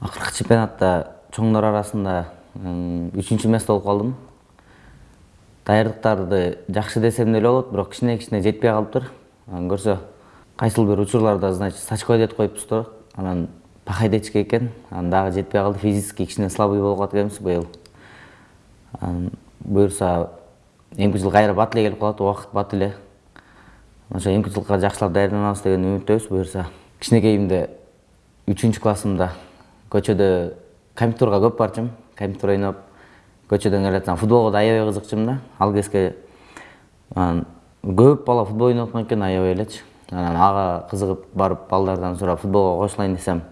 акыркы чемпионатта чоңдор арасында үчүнчү место болуп калдым даярдыктарды жакшы десем деле болот бирок кичине кичине жетпей калыптыр көрсө кайсыл бир учурларда значит с очкой детип коюппуз да анан пахай дечкен экен анан дагы жетпей калды физически кичине слабый болуп калат экенбиз быйыл буюрса эмки жыл кайра бат эле келип калат убакыт бат эле ошо эмки жылга жакшылап даярданабыз деген үмүттөбүз буюрса кичинекейимде үчүнчү классымда көчөдө компьютерга көп барчумун компьютер ойноп көчөдөн келатсам футболго да аябай кызыкчумун да. Ал кезге анан көп бала футбол ойноп аткан экен аябай элечи. Анан ага кызыгып барып балдардан сурап футболго кошулайын десем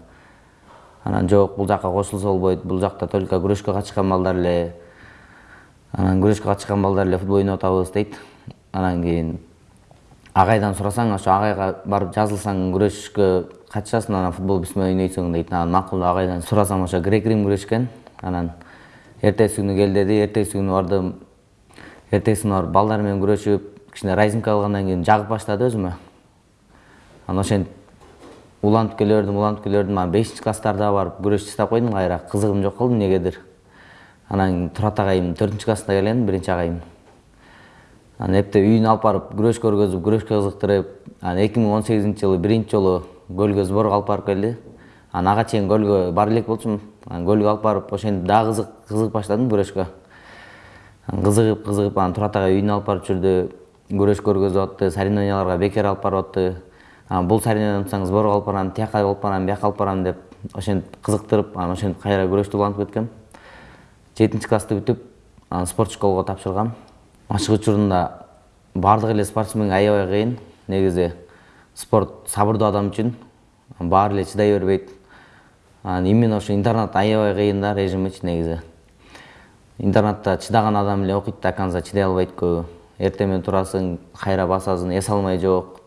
анан жок бул жака кошулса болбойт. Бул жакта только күрөшкө катышкан балдар эле анан күрөшкө катышкан балдар эле футбол ойноп атабыз дейт. Анан кийин агайдан сурасаң ошо агайга барып жазылсаң күрөшкө катышасың анан футбол биз менен ойнойсуң дейт анан макул агайдан сурасам ошо грек рим күрөш экен анан эртеси күнү кел деди эртеси күнү бардым эртеси күнү барып балдар менен күрөшүп кичине разимка кылгандан кийин жагып баштады өзүмө. Анан ошентип улантып келе бердим улантып келе бердим анан бешинчи класстарда барып күрөш таштап койдум кайра кызыгым жок болду эмнегедир анан турат агайым төртүнчү класста келген биринчи агайым анан эптеп үйүнө алып барып күрөш көргөзүп күрөшкө кызыктырып анан эки миң он сегизинчи жылы биринчи жолу көлгө сборго алып барып келди. Анан ага чейин көлгө бара элек болчумун. Анан көлгө алып барып ошентип дагы кызык кызыгып баштадым күрөшкө. Кызыгып кызыгып анан турат агай үйүнө алып барып жүрдү күрөш көргөзүп атты соревнованияларга бекер алып барып атты. Анан бул соревнование унутсаң сборго алып барам тияка алып барам бияка алып барам деп ошентип кызыктырып анан ошентип кайра күрөштү улантып кеткем жетинчи классты бүтүп анан спорт школого тапшыргам ачык учурунда баардык эле спортсменге аябай кыйын. Негизи спорт сабырдуу адам үчүн баары эле чыдай бербейт. Анан именно ошо интернат аябай кыйын да режимичи негизи. Интернатта чыдаган адам эле окуйт до конца чыдай албайт көбү. Эртең менен турасың кайра басасың эс алмай жок.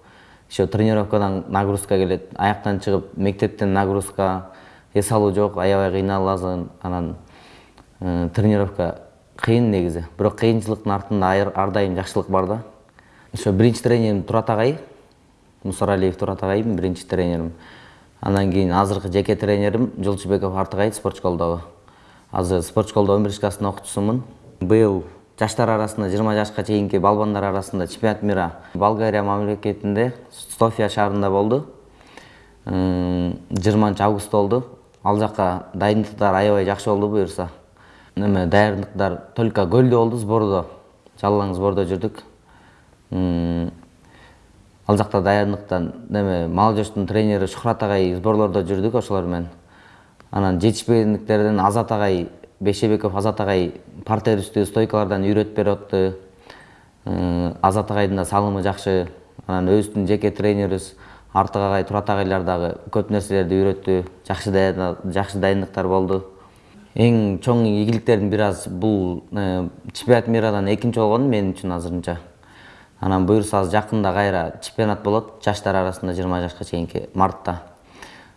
Еще тренировкадан нагрузка келет аяктан чыгып мектептен нагрузка эс алуу жок аябай кыйналасың. Анан э, тренировка кыйын негизи бирок кыйынчылыктын артында ар дайым жакшылык бар да. Ошо биринчи тренерим турат агай мусаралиев турат агайым биринчи тренерим андан кийин азыркы жеке тренерим жолчубеков артыгай спорт школдогу азыр спорт школдо он биринчи класстын окуучусумун быйыл жаштар арасында жыйырма жашка чейинки балбандар арасында чемпионат мира болгария мамлекетинде софия шаарында болду жыйырманчы августта болду ал жака дайындыктар аябай жакшы болду буюрса эме даярдыктар? Только көлдө болду сбордо жалаң сбордо жүрдүк. Ал жакта даярдыктан эме молодежьтун тренери шухрат агай сборлордо жүрдүк ошолор менен. Анан жетишпегендиктерден азат агай бейшебеков азат агай партер үстү стойкалардан үйрөтүп берип атты азат агайдын да салымы жакшы. Анан өзүбүздүн жеке тренерибиз артык агай турат агайлар дагы көп нерселерди үйрөттү. Жакшы жакшы дайындыктар болду эң чоң ийгиликтердин бири аз бул э, чемпионат мирадан экинчи болгонум мен үчүн азырынча. Анан буюрса азыр жакында кайра чемпионат болот жаштар арасында жыйырма жашка чейинки мартта.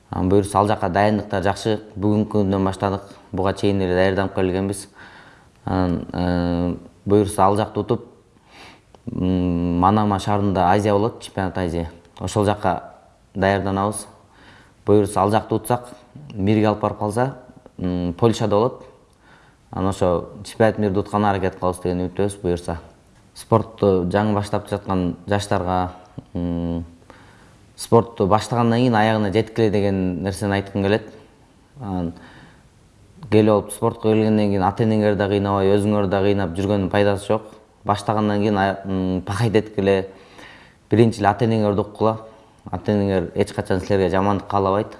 Анан буюрса ал жака дайындыктар жакшы бүгүнкү күндөн баштадык буга чейин эле даярданып келгенбиз. Анан э, буюрса ал жакты утуп манама шаарында азия болот чемпионат азия. Ошол жака даярданабыз. Буюрса ал жакты утсак мирге алып барып калса польшада болот. Анан ошо чемпионат мирди утканга аракет кылабыз деген үмүттөбүз буюрса. Спортту жаңы баштап жаткан жаштарга спортту баштагандан кийин аягына жеткиле деген нерсени айткым келет. Анан келип алып спортко келгенден кийин ата энеңер да кыйнабай өзүңөр да кыйнап жүргөндүн пайдасы жок. Баштагандан кийин пахать эткиле. Биринчи эле ата энеңерди уккула ата энеңер эч качан силерге жамандык каалабайт